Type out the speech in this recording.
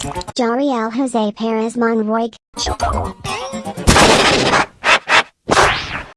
Jariel Jose Perez Monroy.